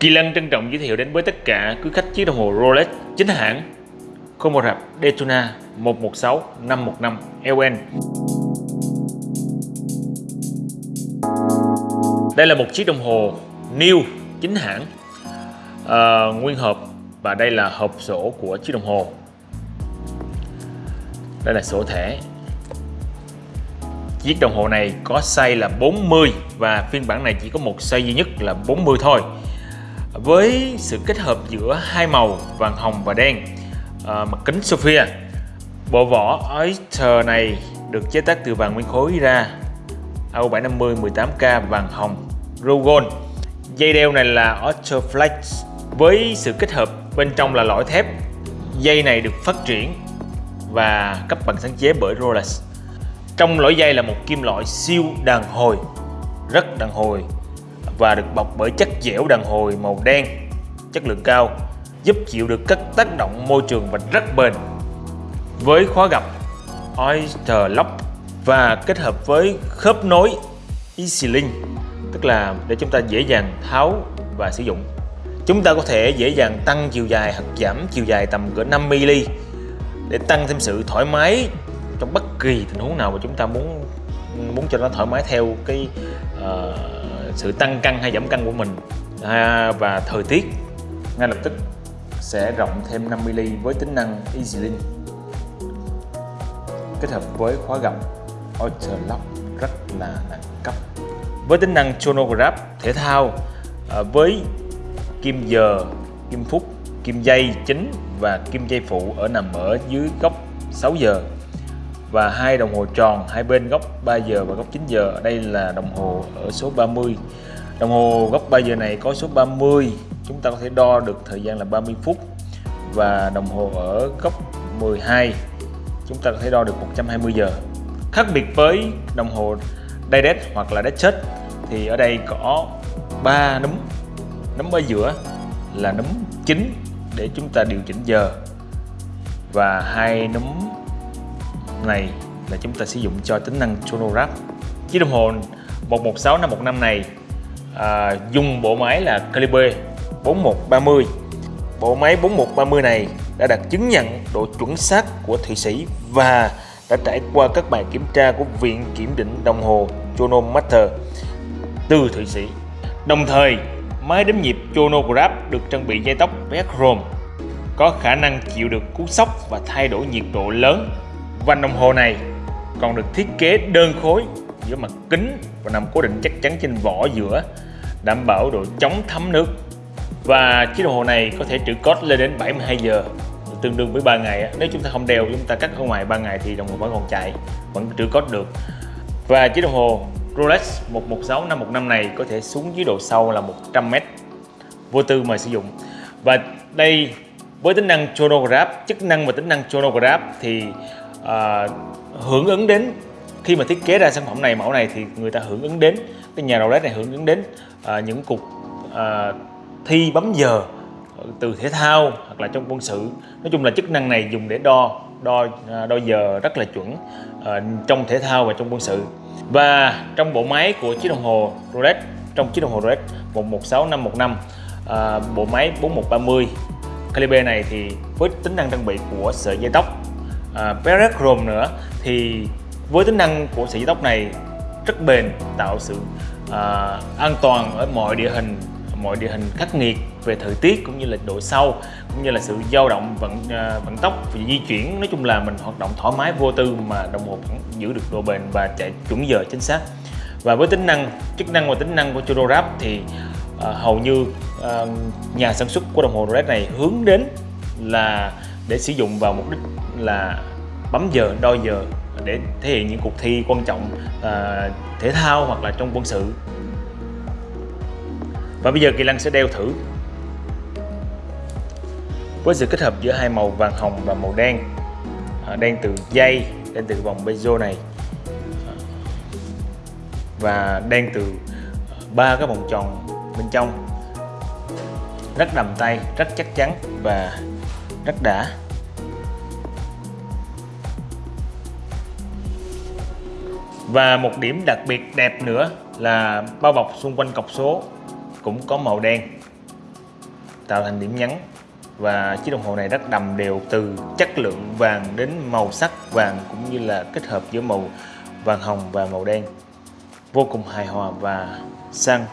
Kỳ Lân trân trọng giới thiệu đến với tất cả quý khách chiếc đồng hồ Rolex chính hãng không một rạp Daytona 116 515 LN. Đây là một chiếc đồng hồ new chính hãng à, nguyên hộp và đây là hộp sổ của chiếc đồng hồ. Đây là sổ thẻ. Chiếc đồng hồ này có size là 40 và phiên bản này chỉ có một size duy nhất là 40 thôi với sự kết hợp giữa hai màu vàng hồng và đen à, mặt kính Sophia bộ vỏ Oyster này được chế tác từ vàng nguyên khối ra. AU750 18K vàng hồng Rogon dây đeo này là Oyster Flex. Với sự kết hợp bên trong là lõi thép. Dây này được phát triển và cấp bằng sáng chế bởi Rolex. Trong lõi dây là một kim loại siêu đàn hồi rất đàn hồi và được bọc bởi chất dẻo đàn hồi màu đen. Chất lượng cao giúp chịu được các tác động môi trường và rất bền. Với khóa gập Oyster Lock và kết hợp với khớp nối EasyLink tức là để chúng ta dễ dàng tháo và sử dụng. Chúng ta có thể dễ dàng tăng chiều dài hoặc giảm chiều dài tầm cỡ 5mm để tăng thêm sự thoải mái trong bất kỳ tình huống nào mà chúng ta muốn muốn cho nó thoải mái theo cái uh, sự tăng cân hay giảm cân của mình. À, và thời tiết ngay lập tức sẽ rộng thêm 5mm với tính năng EasyLink kết hợp với khóa gập AutoLock Lock rất là đẳng cấp. Với tính năng chronograph thể thao à, với kim giờ, kim phút, kim dây chính và kim dây phụ ở nằm ở dưới góc 6 giờ và hai đồng hồ tròn, hai bên góc 3 giờ và góc 9 giờ. Đây là đồng hồ ở số 30 đồng hồ góc 3 giờ này có số 30 chúng ta có thể đo được thời gian là 30 phút. Và đồng hồ ở góc 12 chúng ta có thể đo được 120 giờ. Khác biệt với đồng hồ Direct hoặc là Dead thì ở đây có 3 núm. Núm ở giữa là núm chính để chúng ta điều chỉnh giờ. Và hai núm này là chúng ta sử dụng cho tính năng chronograph chiếc đồng hồ 116 515 này à, dùng bộ máy là Calibre 4130 bộ máy 4130 này đã đạt chứng nhận độ chuẩn xác của Thụy Sĩ và đã trải qua các bài kiểm tra của Viện Kiểm định Đồng hồ Chronometer từ Thụy Sĩ. Đồng thời, máy đếm nhịp chronograph được trang bị dây tóc Vechrome có khả năng chịu được cú sốc và thay đổi nhiệt độ lớn. Vành đồng hồ này còn được thiết kế đơn khối giữa mặt kính và nằm cố định chắc chắn trên vỏ giữa, đảm bảo độ chống thấm nước. Và chiếc đồng hồ này có thể trữ code lên đến 72 giờ, tương đương với 3 ngày nếu chúng ta không đeo, chúng ta cắt ở ngoài 3 ngày thì đồng hồ vẫn còn chạy, vẫn trữ code được. Và chiếc đồng hồ Rolex 116 515 này có thể xuống dưới độ sâu là 100m vô tư mà sử dụng. Và đây, với tính năng chronograph, chức năng và tính năng chronograph thì à, hưởng ứng đến khi mà thiết kế ra sản phẩm này mẫu này thì người ta hưởng ứng đến cái nhà Rolex này hưởng ứng đến à, những cuộc à, thi bấm giờ từ thể thao hoặc là trong quân sự. Nói chung là chức năng này dùng để đo đo à, đo giờ rất là chuẩn à, trong thể thao và trong quân sự. Và trong bộ máy của chiếc đồng hồ Rolex trong chiếc đồng hồ Rolex 116515 à, bộ máy 4130 calibre này thì với tính năng trang bị của sợi dây tóc à, Chrome nữa thì với tính năng của sợi dây tóc này rất bền tạo sự à, an toàn ở mọi địa hình mọi địa hình khắc nghiệt về thời tiết cũng như là độ sâu cũng như là sự dao động vận à, vận tốc và di chuyển. Nói chung là mình hoạt động thoải mái vô tư mà đồng hồ vẫn giữ được độ bền và chạy chuẩn giờ chính xác. Và với tính năng chức năng và tính năng của chronograph thì uh, hầu như uh, nhà sản xuất của đồng hồ Rolex này hướng đến là để sử dụng vào mục đích là bấm giờ đo giờ để thể hiện những cuộc thi quan trọng à, thể thao hoặc là trong quân sự. Và bây giờ Kỳ Lăng sẽ đeo thử với sự kết hợp giữa hai màu vàng hồng và màu đen. À, đen từ dây đen từ vòng bezo này. Và đen từ à, ba cái vòng tròn bên trong. Rất đầm tay rất chắc chắn và rất đã. Và một điểm đặc biệt đẹp nữa là bao bọc xung quanh cọc số cũng có màu đen, tạo thành điểm nhấn. Và chiếc đồng hồ này rất đầm đều từ chất lượng vàng đến màu sắc vàng cũng như là kết hợp giữa màu vàng hồng và màu đen. Vô cùng hài hòa và sang